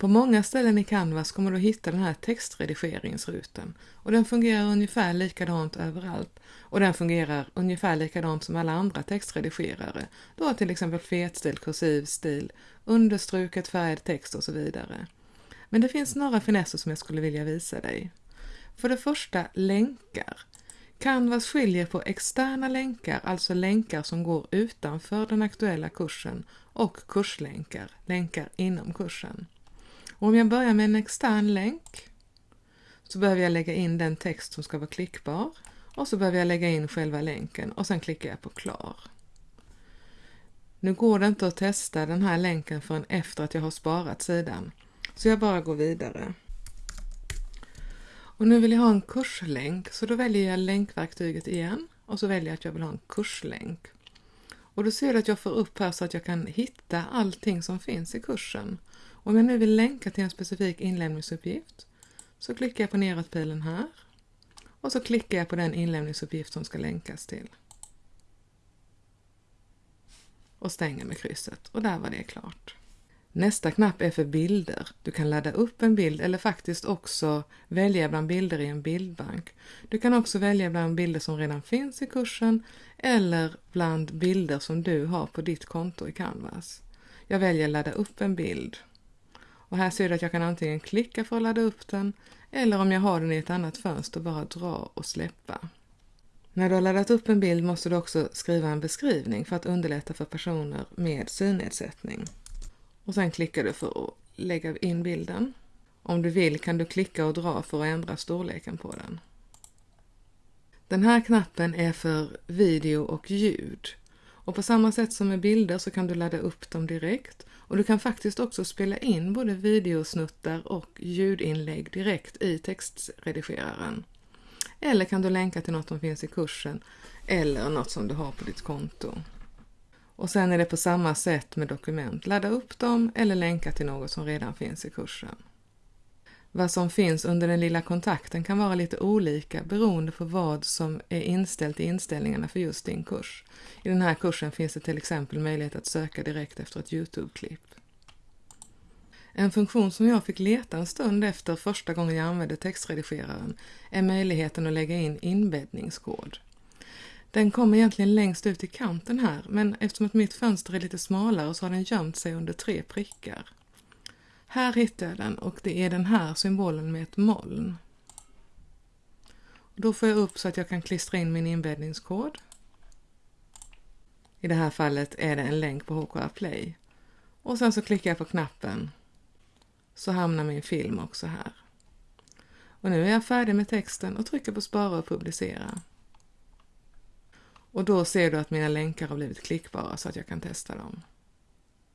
På många ställen i Canvas kommer du hitta den här textredigeringsrutan och den fungerar ungefär likadant överallt och den fungerar ungefär likadant som alla andra textredigerare. Du har till exempel fetstil, kursiv stil, understruket färgad text och så vidare. Men det finns några finesser som jag skulle vilja visa dig. För det första länkar. Canvas skiljer på externa länkar, alltså länkar som går utanför den aktuella kursen, och kurslänkar, länkar inom kursen. Och om jag börjar med en extern länk så behöver jag lägga in den text som ska vara klickbar och så behöver jag lägga in själva länken och sen klickar jag på klar. Nu går det inte att testa den här länken förrän efter att jag har sparat sidan, så jag bara går vidare. Och nu vill jag ha en kurslänk, så då väljer jag länkverktyget igen och så väljer jag att jag vill ha en kurslänk. Och då ser du att jag får upp här så att jag kan hitta allting som finns i kursen. Om jag nu vill länka till en specifik inlämningsuppgift så klickar jag på neråtpilen här och så klickar jag på den inlämningsuppgift som ska länkas till. Och stänger med krysset och där var det klart. Nästa knapp är för bilder. Du kan ladda upp en bild eller faktiskt också välja bland bilder i en bildbank. Du kan också välja bland bilder som redan finns i kursen eller bland bilder som du har på ditt konto i Canvas. Jag väljer ladda upp en bild. Och här ser du att jag kan antingen klicka för att ladda upp den eller om jag har den i ett annat fönster bara dra och släppa. När du har laddat upp en bild måste du också skriva en beskrivning för att underlätta för personer med synnedsättning. Och sen klickar du för att lägga in bilden. Om du vill kan du klicka och dra för att ändra storleken på den. Den här knappen är för video och ljud. Och på samma sätt som med bilder så kan du ladda upp dem direkt och du kan faktiskt också spela in både videosnuttar och ljudinlägg direkt i textredigeraren. Eller kan du länka till något som finns i kursen eller något som du har på ditt konto. Och sen är det på samma sätt med dokument. Ladda upp dem eller länka till något som redan finns i kursen. Vad som finns under den lilla kontakten kan vara lite olika beroende på vad som är inställt i inställningarna för just din kurs. I den här kursen finns det till exempel möjlighet att söka direkt efter ett Youtube-klipp. En funktion som jag fick leta en stund efter första gången jag använde textredigeraren är möjligheten att lägga in inbäddningskod. Den kommer egentligen längst ut i kanten här, men eftersom att mitt fönster är lite smalare så har den gömt sig under tre prickar. Här hittar jag den och det är den här symbolen med ett moln. Då får jag upp så att jag kan klistra in min inbäddningskod. I det här fallet är det en länk på HKR Play. Och sen så klickar jag på knappen så hamnar min film också här. Och nu är jag färdig med texten och trycker på spara och publicera. Och då ser du att mina länkar har blivit klickbara så att jag kan testa dem.